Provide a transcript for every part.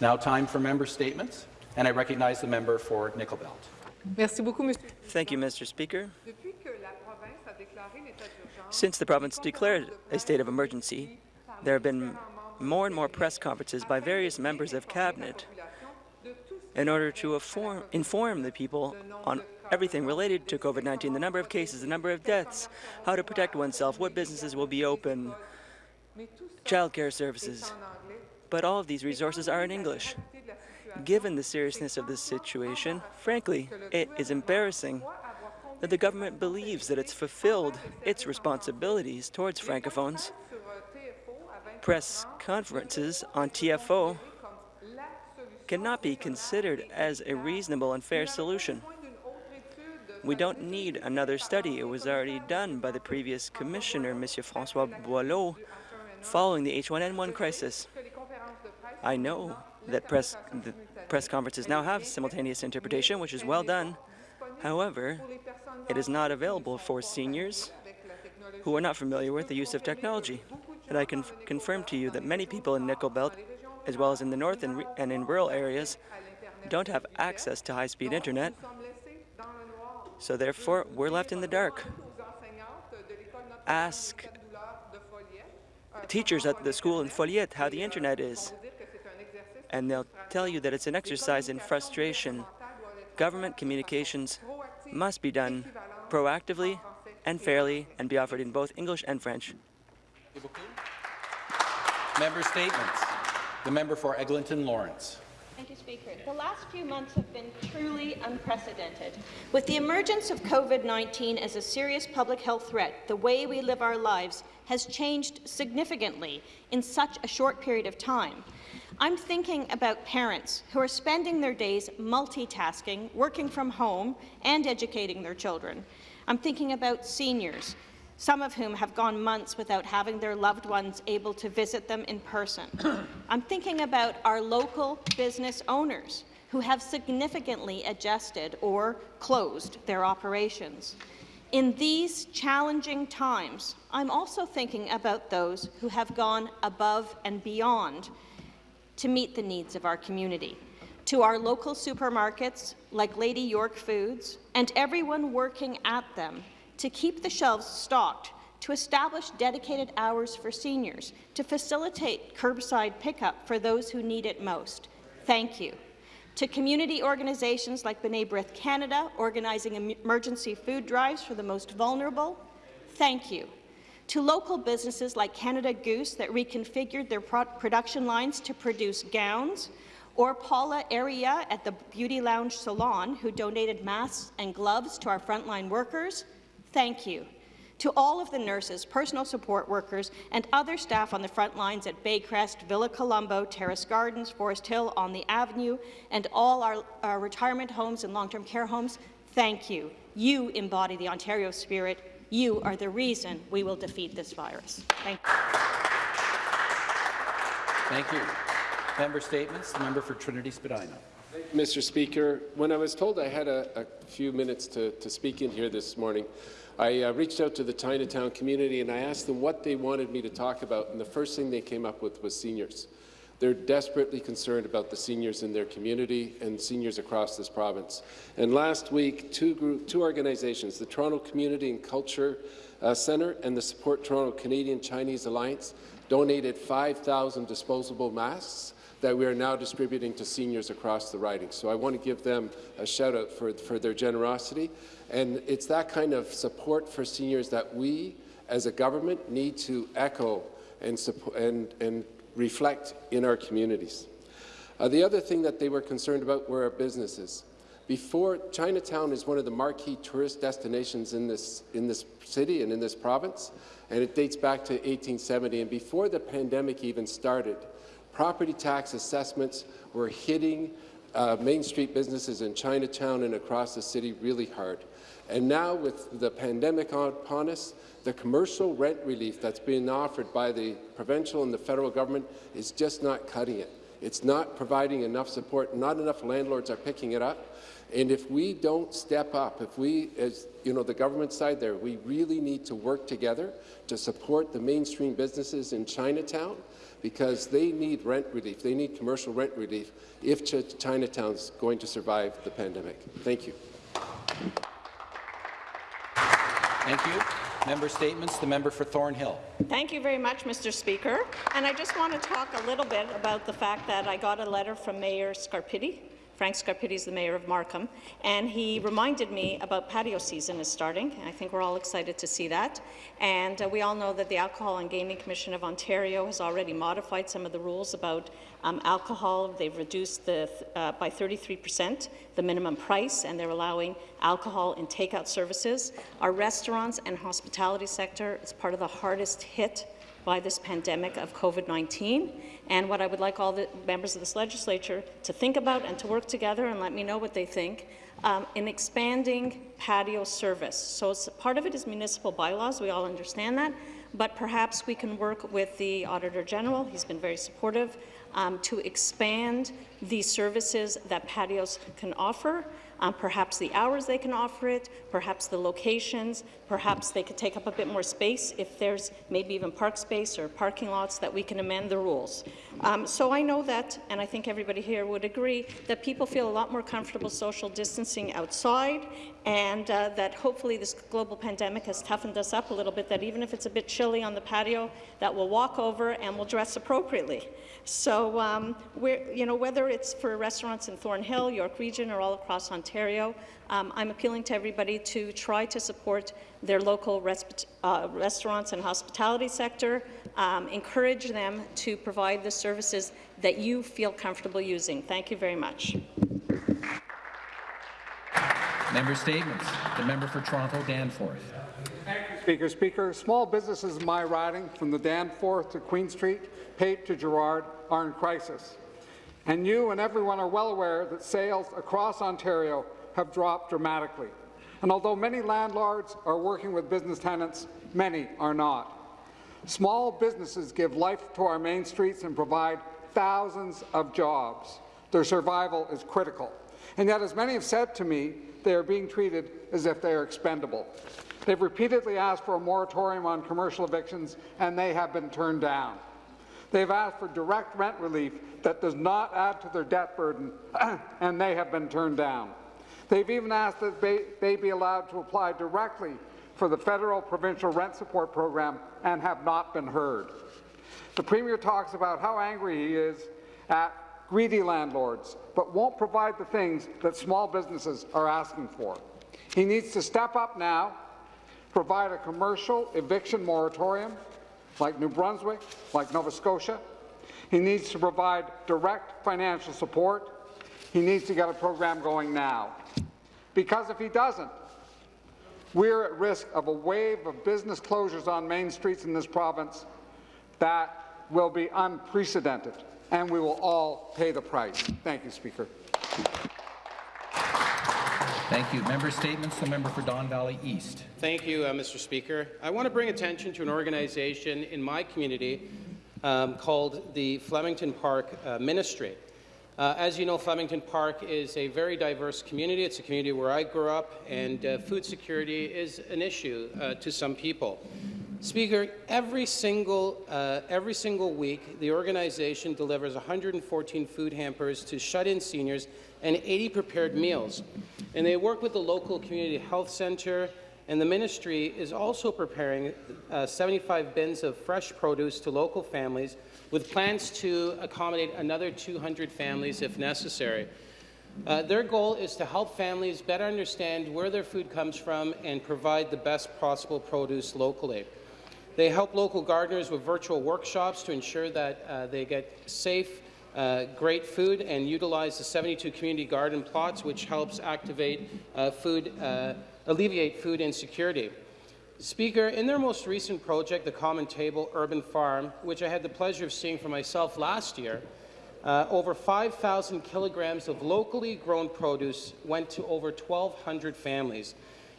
It's now time for member statements, and I recognize the member for Nickel Belt. Thank you, Mr. Speaker. Since the province declared a state of emergency, there have been more and more press conferences by various members of Cabinet in order to inform, inform the people on everything related to COVID-19, the number of cases, the number of deaths, how to protect oneself, what businesses will be open, childcare services. But all of these resources are in English. Given the seriousness of this situation, frankly, it is embarrassing that the government believes that it's fulfilled its responsibilities towards Francophones. Press conferences on TFO cannot be considered as a reasonable and fair solution. We don't need another study. It was already done by the previous commissioner, Monsieur François Boileau, following the H1N1 crisis. I know that press, press conferences now have simultaneous interpretation, which is well done. However, it is not available for seniors who are not familiar with the use of technology. And I can confirm to you that many people in Nickel Belt, as well as in the north and, and in rural areas, don't have access to high-speed internet. So therefore, we're left in the dark. Ask teachers at the school in Foleyet how the internet is, and they'll tell you that it's an exercise in frustration. Government communications must be done proactively and fairly and be offered in both English and French. Member statements. The member for Eglinton Lawrence. Thank you, Speaker. The last few months have been truly unprecedented. With the emergence of COVID-19 as a serious public health threat, the way we live our lives has changed significantly in such a short period of time. I'm thinking about parents who are spending their days multitasking, working from home, and educating their children. I'm thinking about seniors some of whom have gone months without having their loved ones able to visit them in person. I'm thinking about our local business owners who have significantly adjusted or closed their operations. In these challenging times, I'm also thinking about those who have gone above and beyond to meet the needs of our community. To our local supermarkets, like Lady York Foods, and everyone working at them, to keep the shelves stocked, to establish dedicated hours for seniors, to facilitate curbside pickup for those who need it most. Thank you. To community organizations like B'nai B'rith Canada, organizing emergency food drives for the most vulnerable, thank you. To local businesses like Canada Goose that reconfigured their pro production lines to produce gowns, or Paula Area at the Beauty Lounge Salon, who donated masks and gloves to our frontline workers, Thank you. To all of the nurses, personal support workers, and other staff on the front lines at Baycrest, Villa Colombo, Terrace Gardens, Forest Hill, on the Avenue, and all our, our retirement homes and long-term care homes, thank you. You embody the Ontario spirit. You are the reason we will defeat this virus. Thank you. Thank you. Member statements. The member for Trinity Spadina. Mr. Speaker, when I was told I had a, a few minutes to, to speak in here this morning, I uh, reached out to the Chinatown community and I asked them what they wanted me to talk about, and the first thing they came up with was seniors. They're desperately concerned about the seniors in their community and seniors across this province. And last week, two, group, two organizations, the Toronto Community and Culture uh, Centre and the Support Toronto Canadian Chinese Alliance, donated 5,000 disposable masks that we are now distributing to seniors across the riding. So I want to give them a shout out for, for their generosity. And it's that kind of support for seniors that we, as a government, need to echo and, support, and, and reflect in our communities. Uh, the other thing that they were concerned about were our businesses. Before, Chinatown is one of the marquee tourist destinations in this, in this city and in this province, and it dates back to 1870. And before the pandemic even started, property tax assessments were hitting uh, Main Street businesses in Chinatown and across the city really hard. And now, with the pandemic upon us, the commercial rent relief that's being offered by the provincial and the federal government is just not cutting it. It's not providing enough support. Not enough landlords are picking it up. And if we don't step up, if we, as you know, the government side there, we really need to work together to support the mainstream businesses in Chinatown because they need rent relief. They need commercial rent relief if Ch Chinatown's going to survive the pandemic. Thank you. Thank you. Member statements. The member for Thornhill. Thank you very much, Mr. Speaker. And I just want to talk a little bit about the fact that I got a letter from Mayor Scarpitti. Frank Scarpitti is the mayor of Markham, and he reminded me about patio season is starting. I think we're all excited to see that. And uh, we all know that the Alcohol and Gaming Commission of Ontario has already modified some of the rules about um, alcohol. They've reduced the, uh, by 33 percent the minimum price, and they're allowing alcohol in takeout services. Our restaurants and hospitality sector is part of the hardest hit by this pandemic of COVID-19. And what I would like all the members of this legislature to think about and to work together and let me know what they think um, in expanding patio service. So part of it is municipal bylaws. We all understand that. But perhaps we can work with the Auditor General. He's been very supportive um, to expand the services that patios can offer um, perhaps the hours they can offer it, perhaps the locations, perhaps they could take up a bit more space if there's maybe even park space or parking lots that we can amend the rules. Um, so I know that, and I think everybody here would agree, that people feel a lot more comfortable social distancing outside and uh, that hopefully this global pandemic has toughened us up a little bit, that even if it's a bit chilly on the patio, that we'll walk over and we'll dress appropriately. So, um, you know, whether it's for restaurants in Thornhill, York Region, or all across Ontario, um, I'm appealing to everybody to try to support their local uh, restaurants and hospitality sector, um, encourage them to provide the services that you feel comfortable using. Thank you very much. Member statements. The member for Toronto Danforth. Speaker. Speaker, small businesses in my riding, from the Danforth to Queen Street, Pape to Gerrard, are in crisis. And you and everyone are well aware that sales across Ontario have dropped dramatically. And although many landlords are working with business tenants, many are not. Small businesses give life to our main streets and provide thousands of jobs. Their survival is critical. And yet, as many have said to me, they are being treated as if they are expendable. They've repeatedly asked for a moratorium on commercial evictions, and they have been turned down. They've asked for direct rent relief that does not add to their debt burden, and they have been turned down. They've even asked that they be allowed to apply directly for the federal provincial rent support program and have not been heard. The Premier talks about how angry he is at greedy landlords, but won't provide the things that small businesses are asking for. He needs to step up now, provide a commercial eviction moratorium, like New Brunswick, like Nova Scotia. He needs to provide direct financial support. He needs to get a program going now. Because if he doesn't, we're at risk of a wave of business closures on main streets in this province that will be unprecedented and we will all pay the price. Thank you, Speaker. Thank you. Member statements. The member for Don Valley East. Thank you, uh, Mr. Speaker. I want to bring attention to an organization in my community um, called the Flemington Park uh, Ministry. Uh, as you know, Flemington Park is a very diverse community. It's a community where I grew up, and uh, food security is an issue uh, to some people. Speaker, every single, uh, every single week, the organization delivers 114 food hampers to shut-in seniors and 80 prepared meals. And they work with the local community health centre, and the ministry is also preparing uh, 75 bins of fresh produce to local families with plans to accommodate another 200 families if necessary. Uh, their goal is to help families better understand where their food comes from and provide the best possible produce locally. They help local gardeners with virtual workshops to ensure that uh, they get safe, uh, great food and utilize the 72 community garden plots, which helps activate uh, food, uh, alleviate food insecurity. Speaker, in their most recent project, the Common Table Urban Farm, which I had the pleasure of seeing for myself last year, uh, over 5,000 kilograms of locally grown produce went to over 1,200 families.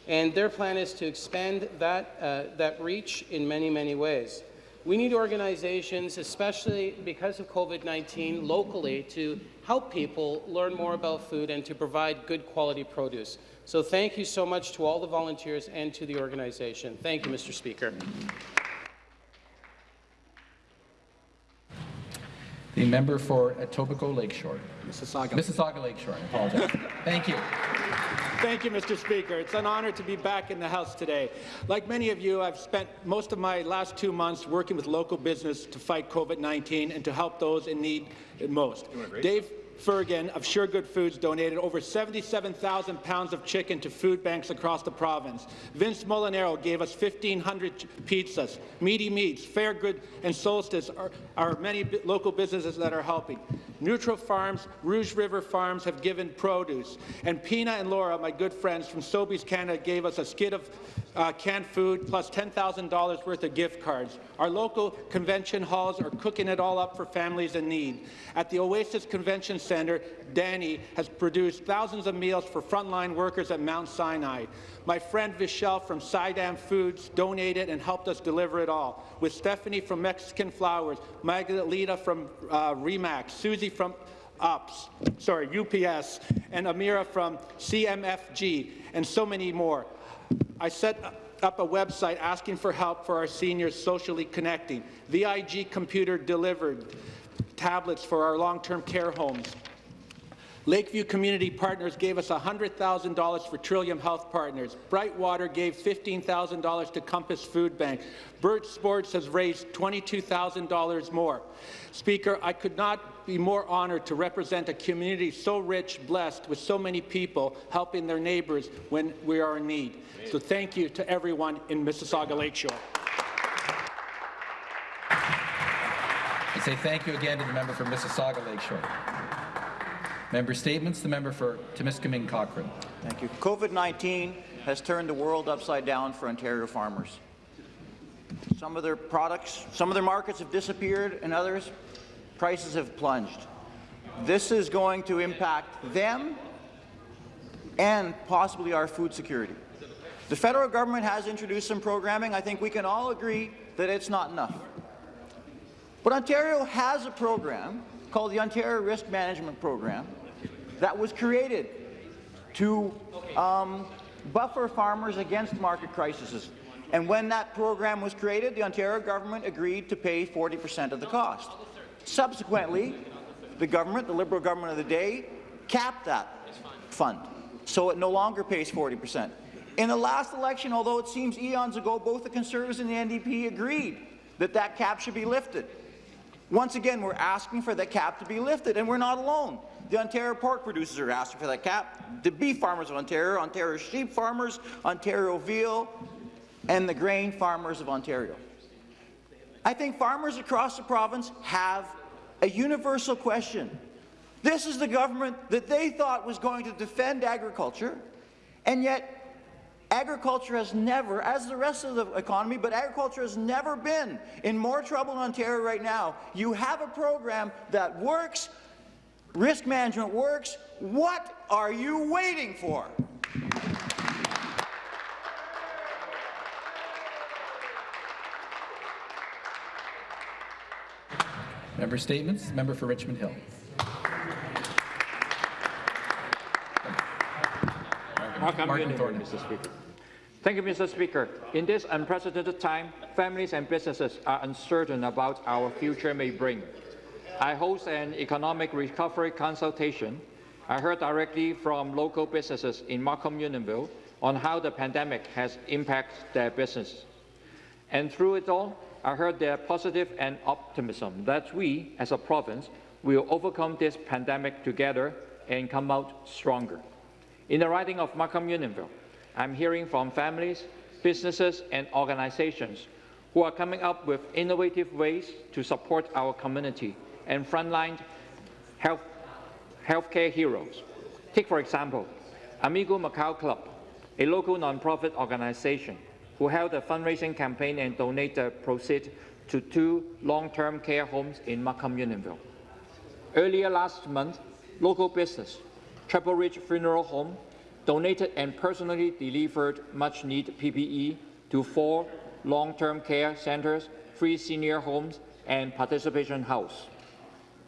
And their plan is to expand that, uh, that reach in many, many ways. We need organizations, especially because of COVID-19, locally, to help people learn more about food and to provide good quality produce. So thank you so much to all the volunteers and to the organization. Thank you, Mr. Speaker. The member for Etobicoke Lakeshore. Mississauga. Mississauga Lakeshore, I apologize. Thank you. Thank you, Mr. Speaker. It's an honor to be back in the House today. Like many of you, I've spent most of my last two months working with local business to fight COVID-19 and to help those in need most. Dave Fergan of Sure Good Foods donated over 77,000 pounds of chicken to food banks across the province. Vince Molinaro gave us 1,500 pizzas. Meaty Meats, Fairgood, and Solstice are, are many local businesses that are helping. Neutral Farms, Rouge River Farms have given produce. And Pina and Laura, my good friends from Sobeys Canada, gave us a skid of uh, canned food plus $10,000 worth of gift cards. Our local convention halls are cooking it all up for families in need. At the Oasis Convention Centre, Danny has produced thousands of meals for frontline workers at Mount Sinai. My friend Vishal from Sidam Foods donated and helped us deliver it all, with Stephanie from Mexican Flowers, Magdalena from uh, Remax, Susie from UPS, sorry, UPS, and Amira from CMFG, and so many more. I set up a website asking for help for our seniors socially connecting. VIG Computer delivered tablets for our long-term care homes. Lakeview Community Partners gave us $100,000 for Trillium Health Partners. Brightwater gave $15,000 to Compass Food Bank. Birch Sports has raised $22,000 more. Speaker, I could not be more honored to represent a community so rich, blessed, with so many people helping their neighbours when we are in need. So thank you to everyone in Mississauga Lakeshore. I say thank you again to the member for Mississauga Lakeshore. Member statements. The member for Timiskaming Cochrane. Thank you. COVID-19 has turned the world upside down for Ontario farmers. Some of their products, some of their markets have disappeared, and others, prices have plunged. This is going to impact them and possibly our food security. The federal government has introduced some programming. I think we can all agree that it's not enough. But Ontario has a program called the Ontario Risk Management Program that was created to um, buffer farmers against market crises. And when that program was created, the Ontario government agreed to pay 40 percent of the cost. Subsequently, the government, the Liberal government of the day, capped that fund, so it no longer pays 40 percent. In the last election, although it seems eons ago, both the Conservatives and the NDP agreed that that cap should be lifted. Once again, we're asking for that cap to be lifted, and we're not alone. The Ontario pork producers are asking for that cap, the beef farmers of Ontario, Ontario sheep farmers, Ontario veal, and the grain farmers of Ontario. I think farmers across the province have a universal question. This is the government that they thought was going to defend agriculture, and yet Agriculture has never, as the rest of the economy, but agriculture has never been in more trouble in Ontario right now. You have a program that works, risk management works. What are you waiting for? Member statements. Member for Richmond Hill. Mark, I'm Martin Thornton. Mr. Speaker. Thank you, Mr. Speaker. In this unprecedented time, families and businesses are uncertain about our future may bring. I host an economic recovery consultation. I heard directly from local businesses in Markham Unionville on how the pandemic has impacted their business. And through it all, I heard their positive and optimism that we, as a province, will overcome this pandemic together and come out stronger. In the riding of Markham Unionville, I'm hearing from families, businesses, and organizations who are coming up with innovative ways to support our community and frontline health, healthcare heroes. Take, for example, Amigo Macau Club, a local nonprofit organization who held a fundraising campaign and donated proceeds to two long-term care homes in Markham Unionville. Earlier last month, local business, Triple Ridge Funeral Home, donated and personally delivered much-needed PPE to four long-term care centres, three senior homes, and participation house.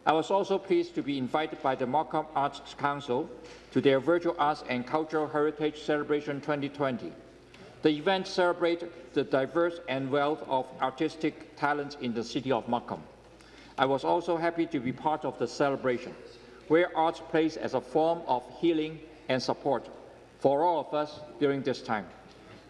I was also pleased to be invited by the Markham Arts Council to their Virtual Arts and Cultural Heritage Celebration 2020. The event celebrated the diverse and wealth of artistic talents in the city of Markham. I was also happy to be part of the celebration, where art plays as a form of healing and support for all of us during this time.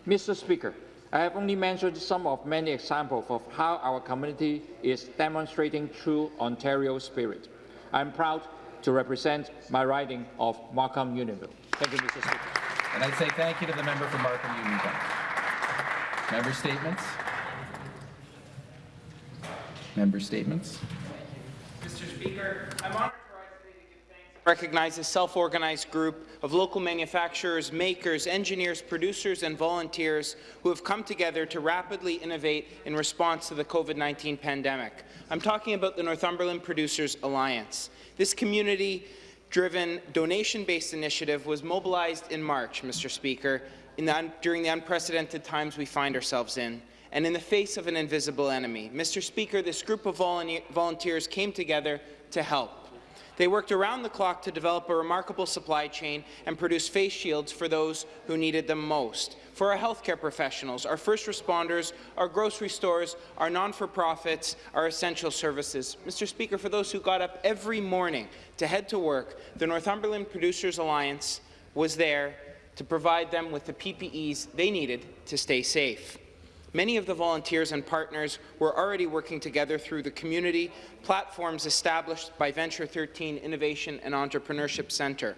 Mr. Speaker, I have only mentioned some of many examples of how our community is demonstrating true Ontario spirit. I'm proud to represent my riding of Markham Unionville. Thank you, Mr. Speaker. And I'd say thank you to the member for Markham Unionville. Member statements. Member statements. Mr. Speaker, I'm honored to rise today recognize a self-organized group of local manufacturers, makers, engineers, producers, and volunteers who have come together to rapidly innovate in response to the COVID-19 pandemic. I'm talking about the Northumberland Producers Alliance. This community-driven, donation-based initiative was mobilized in March, Mr. Speaker, the, during the unprecedented times we find ourselves in and in the face of an invisible enemy. Mr. Speaker, this group of volunteers came together to help. They worked around the clock to develop a remarkable supply chain and produce face shields for those who needed them most. For our healthcare professionals, our first responders, our grocery stores, our non-for-profits, our essential services. Mr. Speaker, for those who got up every morning to head to work, the Northumberland Producers Alliance was there to provide them with the PPEs they needed to stay safe. Many of the volunteers and partners were already working together through the community platforms established by Venture 13 Innovation and Entrepreneurship Centre.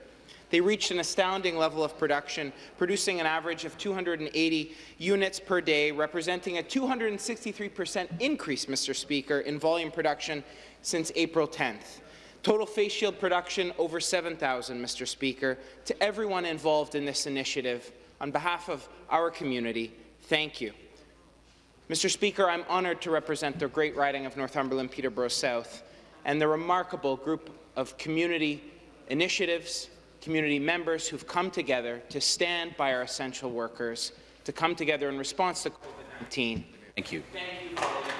They reached an astounding level of production, producing an average of 280 units per day, representing a 263 percent increase, Mr. Speaker, in volume production since April 10th. Total face shield production over 7,000, Mr. Speaker. To everyone involved in this initiative, on behalf of our community, thank you. Mr. Speaker, I'm honoured to represent the great riding of Northumberland Peterborough South and the remarkable group of community initiatives, community members who've come together to stand by our essential workers, to come together in response to COVID-19. Thank you. Thank you.